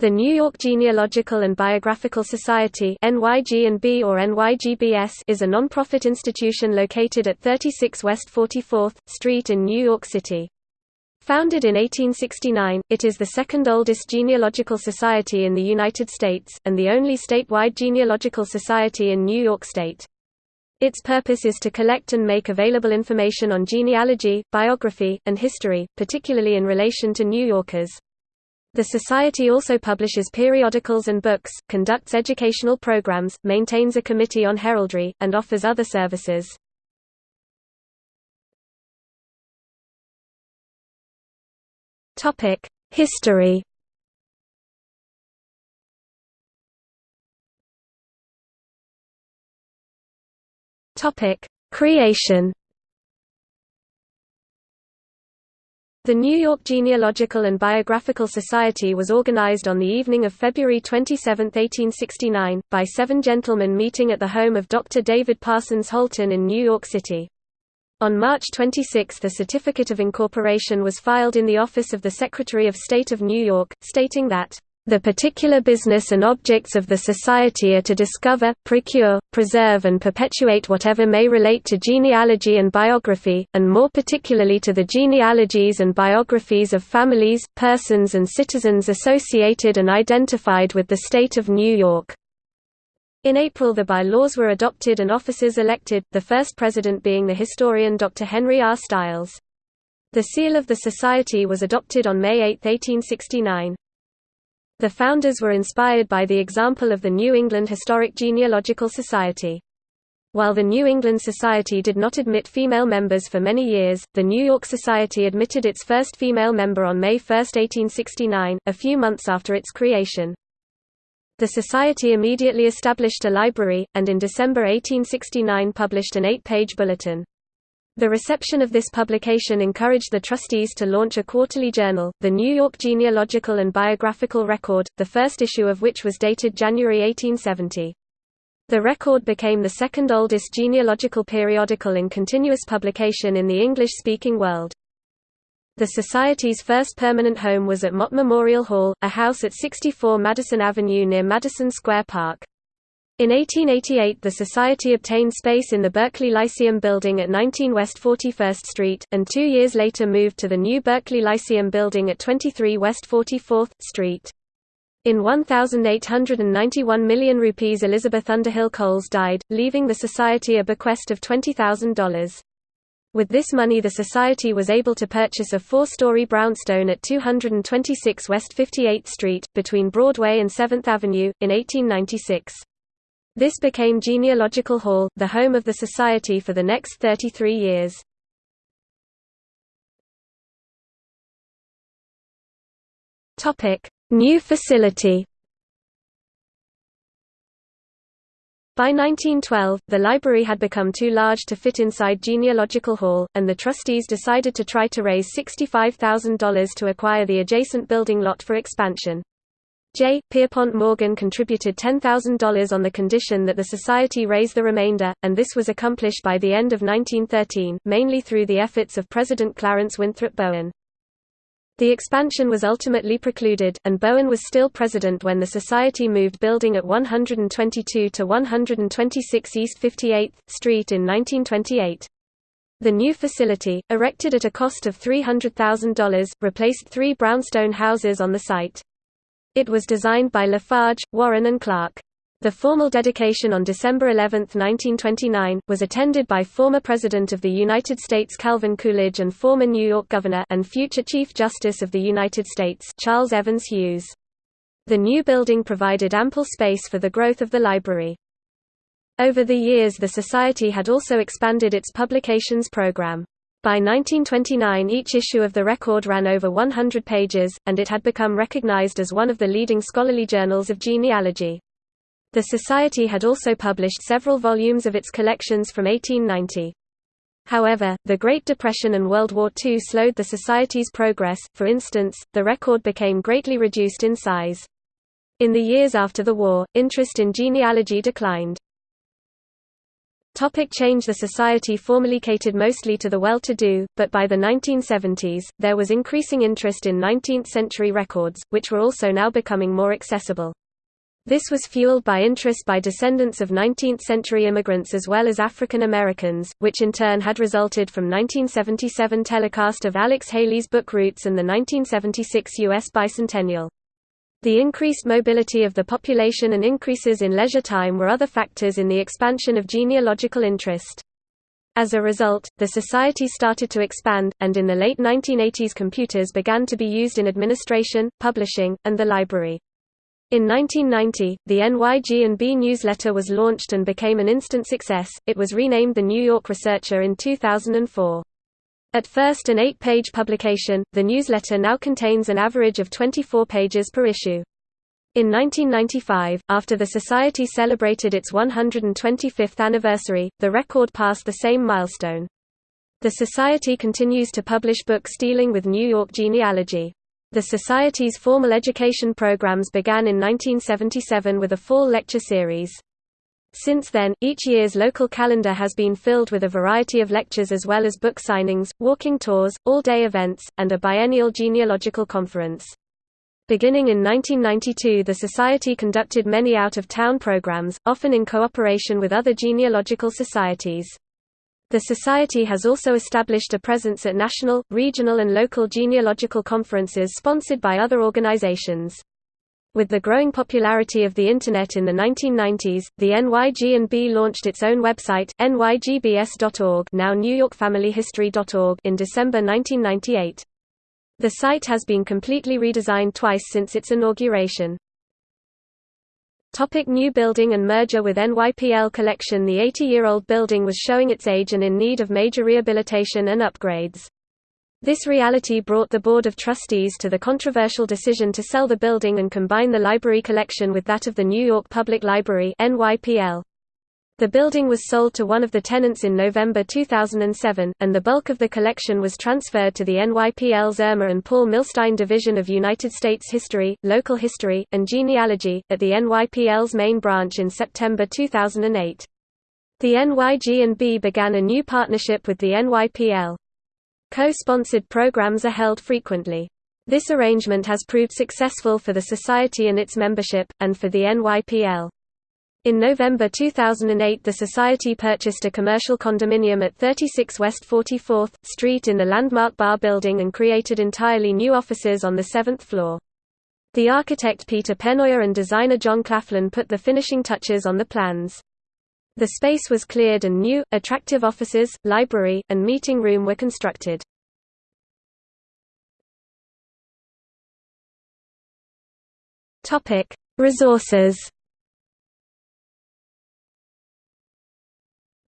The New York Genealogical and Biographical Society NYG&B or NYGBS is a nonprofit institution located at 36 West 44th Street in New York City. Founded in 1869, it is the second oldest genealogical society in the United States, and the only statewide genealogical society in New York State. Its purpose is to collect and make available information on genealogy, biography, and history, particularly in relation to New Yorkers. The Society also publishes periodicals and books, conducts educational programs, maintains a committee on heraldry, and offers other services. History Creation The New York Genealogical and Biographical Society was organized on the evening of February 27, 1869, by seven gentlemen meeting at the home of Dr. David Parsons Holton in New York City. On March 26 the Certificate of Incorporation was filed in the office of the Secretary of State of New York, stating that the particular business and objects of the Society are to discover, procure, preserve and perpetuate whatever may relate to genealogy and biography, and more particularly to the genealogies and biographies of families, persons and citizens associated and identified with the state of New York. In April the by-laws were adopted and officers elected, the first president being the historian Dr. Henry R. Stiles. The seal of the Society was adopted on May 8, 1869. The founders were inspired by the example of the New England Historic Genealogical Society. While the New England Society did not admit female members for many years, the New York Society admitted its first female member on May 1, 1869, a few months after its creation. The Society immediately established a library, and in December 1869 published an eight-page bulletin. The reception of this publication encouraged the trustees to launch a quarterly journal, the New York Genealogical and Biographical Record, the first issue of which was dated January 1870. The record became the second oldest genealogical periodical in continuous publication in the English-speaking world. The Society's first permanent home was at Mott Memorial Hall, a house at 64 Madison Avenue near Madison Square Park. In 1888 the Society obtained space in the Berkeley Lyceum building at 19 West 41st Street, and two years later moved to the new Berkeley Lyceum building at 23 West 44th Street. In 1,891 million rupees Elizabeth Underhill Coles died, leaving the Society a bequest of $20,000. With this money the Society was able to purchase a four-story brownstone at 226 West 58th Street, between Broadway and 7th Avenue, in 1896. This became Genealogical Hall, the home of the Society for the next 33 years. New facility By 1912, the library had become too large to fit inside Genealogical Hall, and the trustees decided to try to raise $65,000 to acquire the adjacent building lot for expansion. J. Pierpont Morgan contributed $10,000 on the condition that the society raise the remainder, and this was accomplished by the end of 1913, mainly through the efforts of President Clarence Winthrop Bowen. The expansion was ultimately precluded, and Bowen was still president when the society moved building at 122 to 126 East 58th Street in 1928. The new facility, erected at a cost of $300,000, replaced three brownstone houses on the site. It was designed by Lafarge, Warren and Clark. The formal dedication on December 11, 1929, was attended by former President of the United States Calvin Coolidge and former New York Governor and future Chief Justice of the United States Charles Evans Hughes. The new building provided ample space for the growth of the library. Over the years the Society had also expanded its publications program. By 1929 each issue of the record ran over 100 pages, and it had become recognized as one of the leading scholarly journals of genealogy. The Society had also published several volumes of its collections from 1890. However, the Great Depression and World War II slowed the Society's progress, for instance, the record became greatly reduced in size. In the years after the war, interest in genealogy declined. Topic change The society formerly catered mostly to the well-to-do, but by the 1970s, there was increasing interest in 19th-century records, which were also now becoming more accessible. This was fueled by interest by descendants of 19th-century immigrants as well as African Americans, which in turn had resulted from 1977 telecast of Alex Haley's book Roots and the 1976 U.S. bicentennial. The increased mobility of the population and increases in leisure time were other factors in the expansion of genealogical interest. As a result, the society started to expand, and in the late 1980s computers began to be used in administration, publishing, and the library. In 1990, the NYG&B newsletter was launched and became an instant success. It was renamed The New York Researcher in 2004. At first an eight-page publication, the newsletter now contains an average of 24 pages per issue. In 1995, after the Society celebrated its 125th anniversary, the record passed the same milestone. The Society continues to publish books dealing with New York genealogy. The Society's formal education programs began in 1977 with a fall lecture series. Since then, each year's local calendar has been filled with a variety of lectures as well as book signings, walking tours, all-day events, and a biennial genealogical conference. Beginning in 1992 the Society conducted many out-of-town programs, often in cooperation with other genealogical societies. The Society has also established a presence at national, regional and local genealogical conferences sponsored by other organizations. With the growing popularity of the Internet in the 1990s, the NYG&B launched its own website, nygbs.org now newyorkfamilyhistory.org in December 1998. The site has been completely redesigned twice since its inauguration. Topic new building and merger with NYPL Collection The 80-year-old building was showing its age and in need of major rehabilitation and upgrades. This reality brought the Board of Trustees to the controversial decision to sell the building and combine the library collection with that of the New York Public Library. The building was sold to one of the tenants in November 2007, and the bulk of the collection was transferred to the NYPL's Irma and Paul Milstein Division of United States History, Local History, and Genealogy, at the NYPL's main branch in September 2008. The NYG&B began a new partnership with the NYPL. Co-sponsored programs are held frequently. This arrangement has proved successful for the Society and its membership, and for the NYPL. In November 2008 the Society purchased a commercial condominium at 36 West 44th Street in the landmark Bar Building and created entirely new offices on the seventh floor. The architect Peter Pennoyer and designer John Claflin put the finishing touches on the plans. The space was cleared and new, attractive offices, library, and meeting room were constructed. Resources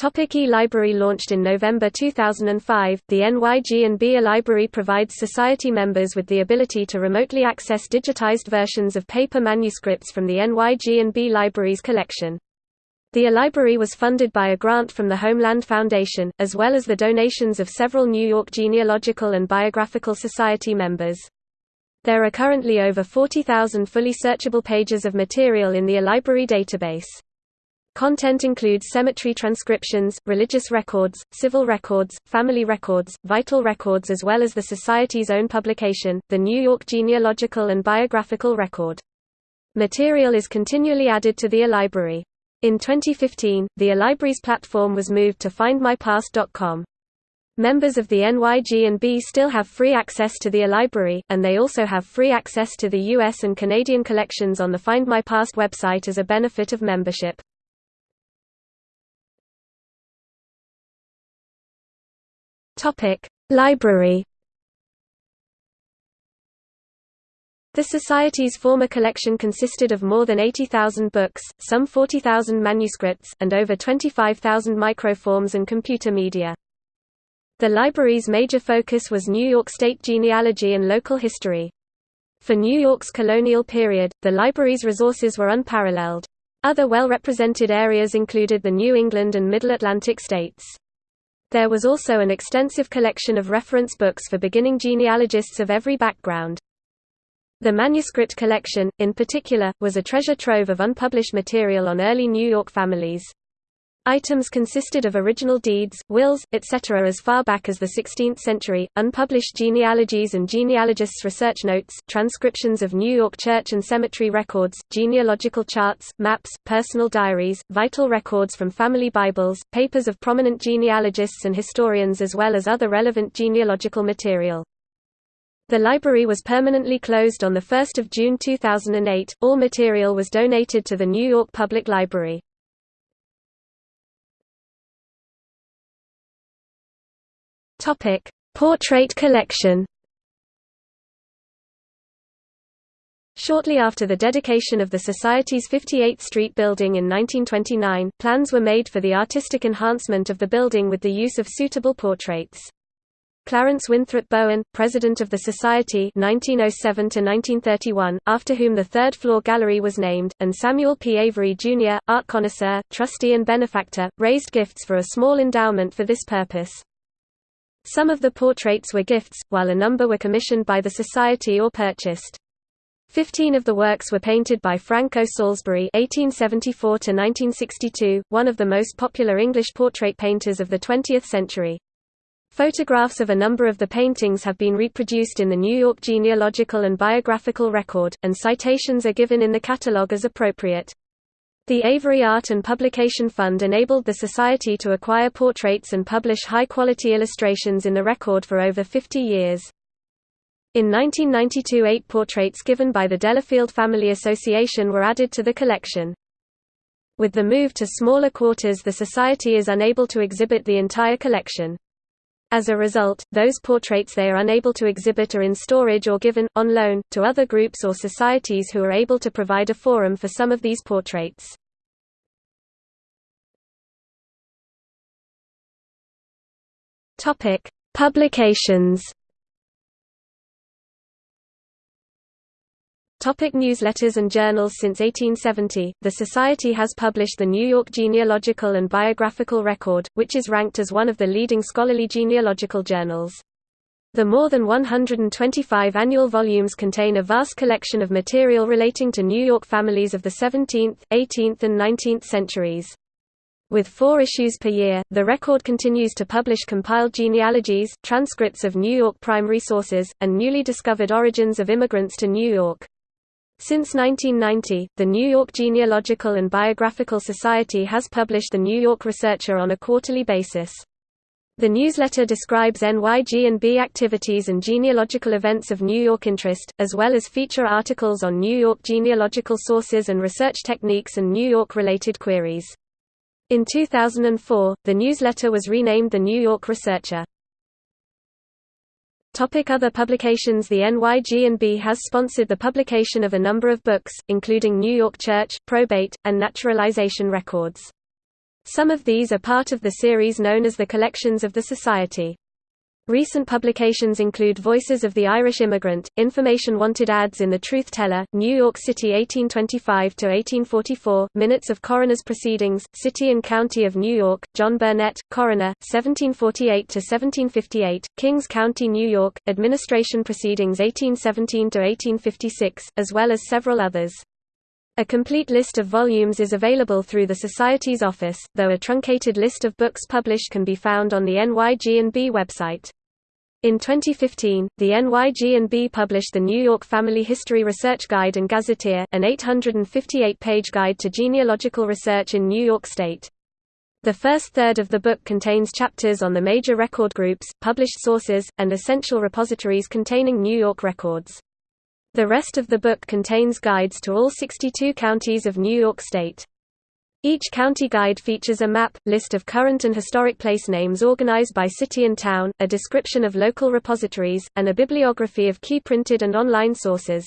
Topic e-Library launched in November 2005, the NYG&B library provides society members with the ability to remotely access digitized versions of paper manuscripts from the NYG&B library's collection. The library was funded by a grant from the Homeland Foundation, as well as the donations of several New York Genealogical and Biographical Society members. There are currently over 40,000 fully searchable pages of material in the library database. Content includes cemetery transcriptions, religious records, civil records, family records, vital records as well as the Society's own publication, the New York Genealogical and Biographical Record. Material is continually added to the library. In 2015, the eLibraries platform was moved to findmypast.com. Members of the NYG&B still have free access to the eLibrary, and they also have free access to the US and Canadian collections on the Find My Past website as a benefit of membership. Library The Society's former collection consisted of more than 80,000 books, some 40,000 manuscripts, and over 25,000 microforms and computer media. The library's major focus was New York State genealogy and local history. For New York's colonial period, the library's resources were unparalleled. Other well-represented areas included the New England and Middle Atlantic states. There was also an extensive collection of reference books for beginning genealogists of every background. The manuscript collection, in particular, was a treasure trove of unpublished material on early New York families. Items consisted of original deeds, wills, etc. as far back as the 16th century, unpublished genealogies and genealogists' research notes, transcriptions of New York church and cemetery records, genealogical charts, maps, personal diaries, vital records from family Bibles, papers of prominent genealogists and historians as well as other relevant genealogical material. The library was permanently closed on 1 June 2008. All material was donated to the New York Public Library. Topic: Portrait collection. Shortly after the dedication of the Society's 58th Street building in 1929, plans were made for the artistic enhancement of the building with the use of suitable portraits. Clarence Winthrop Bowen, president of the Society 1907 after whom the third-floor gallery was named, and Samuel P. Avery, Jr., art connoisseur, trustee and benefactor, raised gifts for a small endowment for this purpose. Some of the portraits were gifts, while a number were commissioned by the Society or purchased. Fifteen of the works were painted by Frank O. Salisbury (1874–1962), one of the most popular English portrait painters of the 20th century. Photographs of a number of the paintings have been reproduced in the New York Genealogical and Biographical Record, and citations are given in the catalogue as appropriate. The Avery Art and Publication Fund enabled the Society to acquire portraits and publish high-quality illustrations in the record for over 50 years. In 1992 eight portraits given by the Delafield Family Association were added to the collection. With the move to smaller quarters the Society is unable to exhibit the entire collection. As a result, those portraits they are unable to exhibit are in storage or given, on loan, to other groups or societies who are able to provide a forum for some of these portraits. Publications Topic newsletters and journals Since 1870, the Society has published the New York Genealogical and Biographical Record, which is ranked as one of the leading scholarly genealogical journals. The more than 125 annual volumes contain a vast collection of material relating to New York families of the 17th, 18th and 19th centuries. With four issues per year, the record continues to publish compiled genealogies, transcripts of New York primary sources, and newly discovered origins of immigrants to New York. Since 1990, the New York Genealogical and Biographical Society has published the New York Researcher on a quarterly basis. The newsletter describes NYG&B activities and genealogical events of New York interest, as well as feature articles on New York genealogical sources and research techniques and New York-related queries. In 2004, the newsletter was renamed the New York Researcher. Topic other publications The NYG&B has sponsored the publication of a number of books, including New York Church, Probate, and Naturalization Records. Some of these are part of the series known as the Collections of the Society. Recent publications include Voices of the Irish Immigrant, Information Wanted Ads in the Truth Teller, New York City 1825–1844, Minutes of Coroner's Proceedings, City and County of New York, John Burnett, Coroner, 1748–1758, Kings County, New York, Administration Proceedings 1817–1856, as well as several others. A complete list of volumes is available through the Society's office, though a truncated list of books published can be found on the NYG&B website. In 2015, the NYG&B published the New York Family History Research Guide and Gazetteer, an 858-page guide to genealogical research in New York State. The first third of the book contains chapters on the major record groups, published sources, and essential repositories containing New York records. The rest of the book contains guides to all 62 counties of New York State. Each county guide features a map, list of current and historic place names organized by city and town, a description of local repositories, and a bibliography of key printed and online sources.